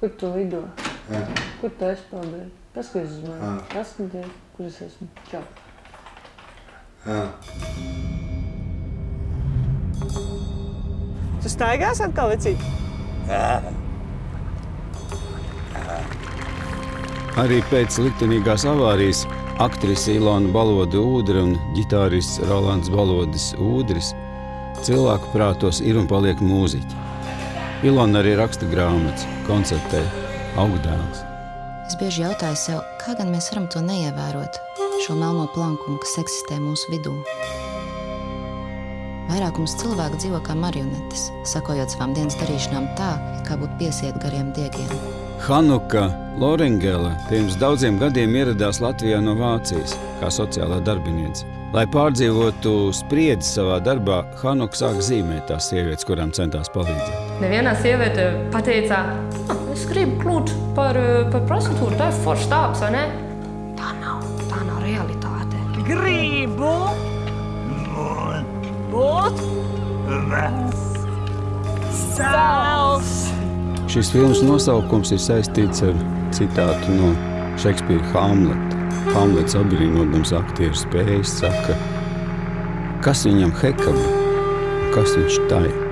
Kur tu lido? Jā. Kur tu esi paldies? Paskaties uz mani. Ā. Paskaties, kur es esmu. Čau. Jā. Tu staigās atkal, vecīt? Arī pēc liktenīgās avārijas aktrise Ilona Balode Ūdra un ģitārists Rolands Balodis Ūdris cilvēku prātos ir un paliek mūziķi. Ilona arī raksta grāmatas, koncertē, augdēls. Es bieži jautāju sev, kā gan mēs varam to neievērot, šo melno plankumu, kas eksistē mūsu vidū. Vairākums cilvēku dzīvo kā marionetes, sakojot savām dienas darīšanām tā, kā būtu piesiet gariem diegiem. Hanuka Lorengele pirms daudziem gadiem ieradās Latvijā no Vācijas kā sociālā darbiniece. Lai pārdzīvotu spriedzi savā darbā, Hanuka sāk zīmēt tās sievietes, kurām centās palīdzēt. Neviena sieviete pateica, "Ah, es gribu kļūt par, eh, par prostitūtu, tā ir foršs darbs, vai ne? Tā nav, tā nav realitāte. Gribu būt Sāls! Šis filmas nosaukums ir saistīts ar citātu no Šekspīra Hamleta. Hamlets apbrīnodams aktieru spējas saka, kas viņam hekaba, kas viņš tai.